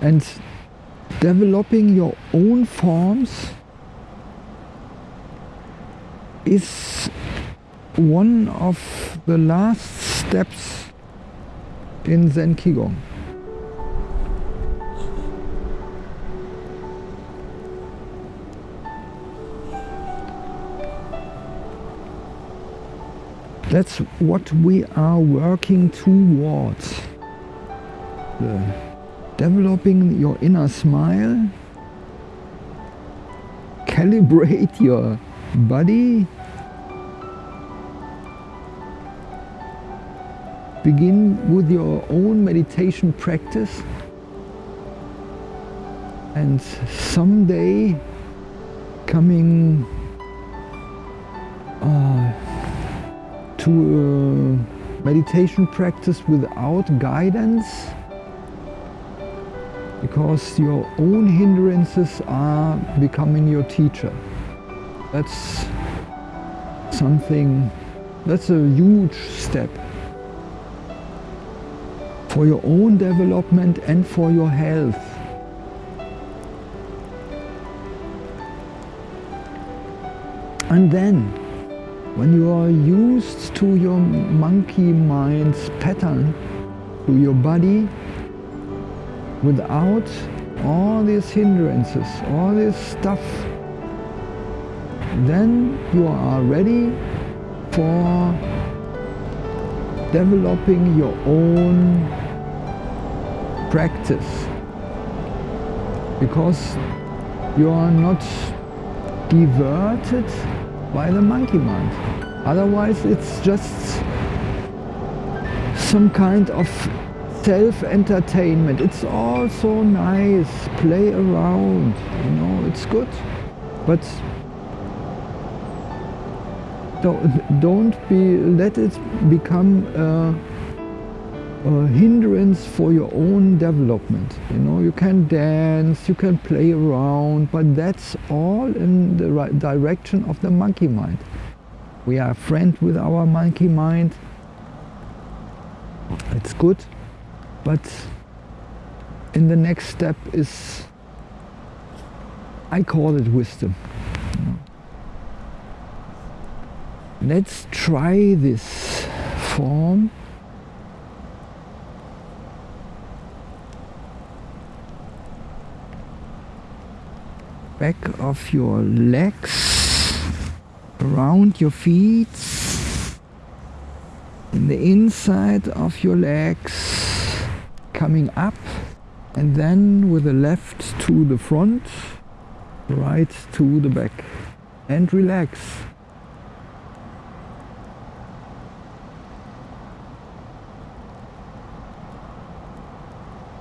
And developing your own forms is one of the last steps in Zen Qigong. That's what we are working towards. Developing your inner smile, calibrate your body, begin with your own meditation practice. And someday coming uh, to a meditation practice without guidance because your own hindrances are becoming your teacher. That's something, that's a huge step for your own development and for your health. And then when you are used to your monkey mind's pattern, to your body, without all these hindrances, all this stuff, then you are ready for developing your own practice because you are not diverted by the monkey mind. Otherwise it's just some kind of self-entertainment. It's all so nice, play around, you know, it's good. But don't be, let it become a, a hindrance for your own development. You know, you can dance, you can play around, but that's all in the right direction of the monkey mind. We are friends with our monkey mind. It's good, but in the next step is, I call it wisdom. Let's try this form. Back of your legs, around your feet, in the inside of your legs, coming up and then with the left to the front, right to the back and relax.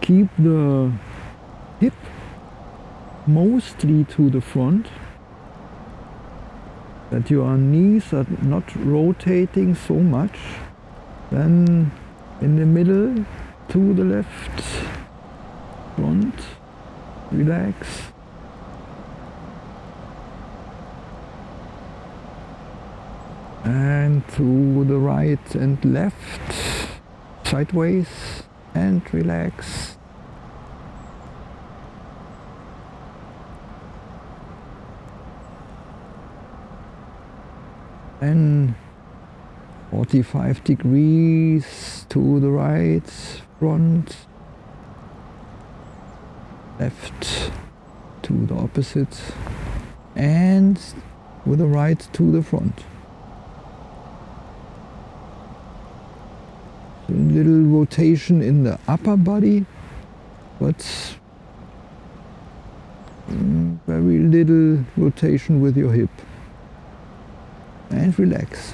keep the hip mostly to the front that your knees are not rotating so much then in the middle to the left. Front. Relax. And to the right and left. Sideways. And relax. And 45 degrees to the right, front, left to the opposite and with the right to the front. A little rotation in the upper body, but mm, very little rotation with your hip and relax.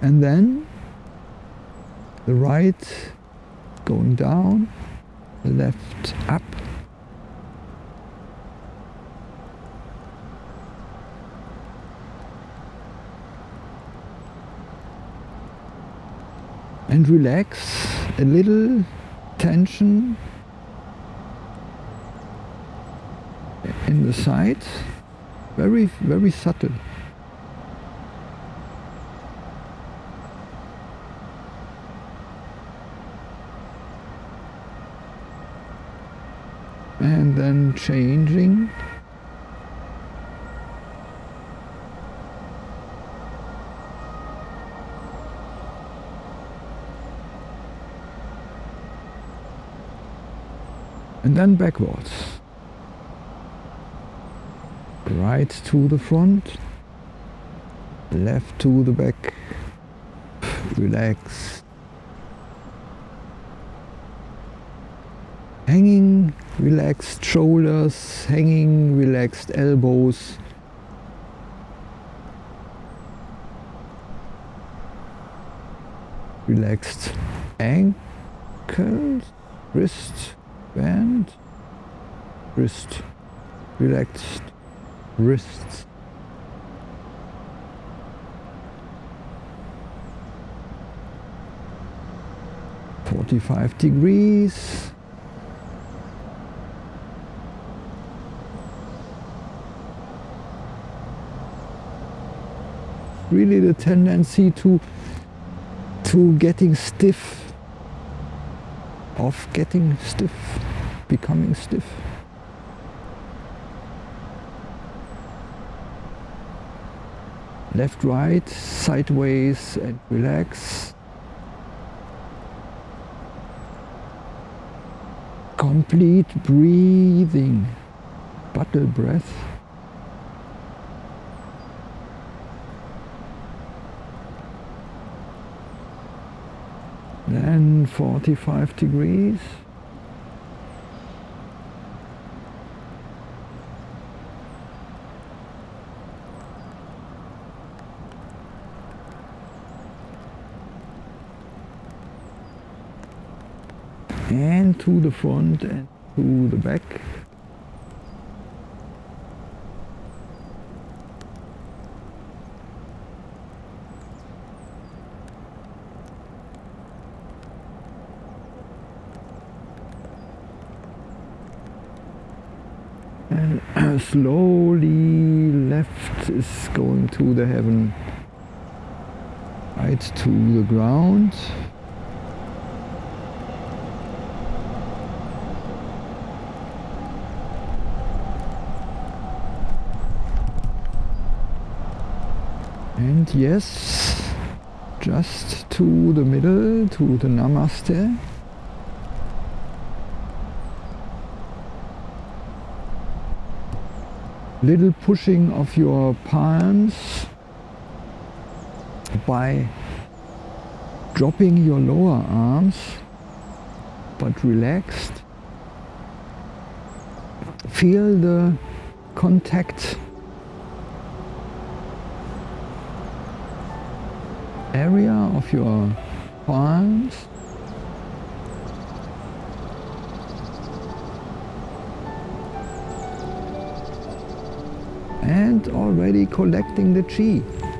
And then the right going down, the left up. And relax a little tension in the side, very, very subtle. And then changing? And then backwards. Right to the front left to the back. Relax hanging relaxed shoulders, hanging relaxed elbows. Relaxed ankles, wrist, band, wrist, relaxed wrists. Forty-five degrees. Really the tendency to to getting stiff of getting stiff becoming stiff. Left right sideways and relax. Complete breathing. Bottle breath then 45 degrees. And to the front and to the back and slowly left is going to the heaven. Right to the ground. And yes just to the middle to the namaste little pushing of your palms by dropping your lower arms but relaxed. Feel the contact. Area of your palms and already collecting the chi.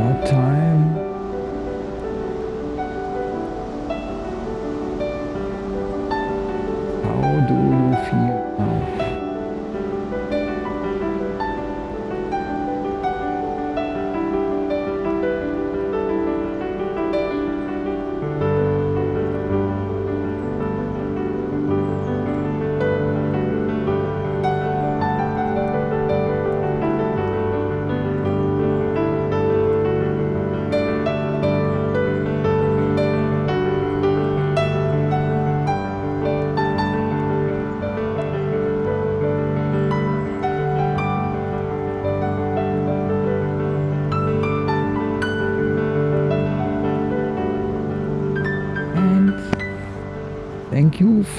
Time.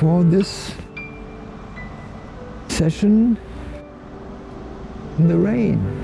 For this session in the rain.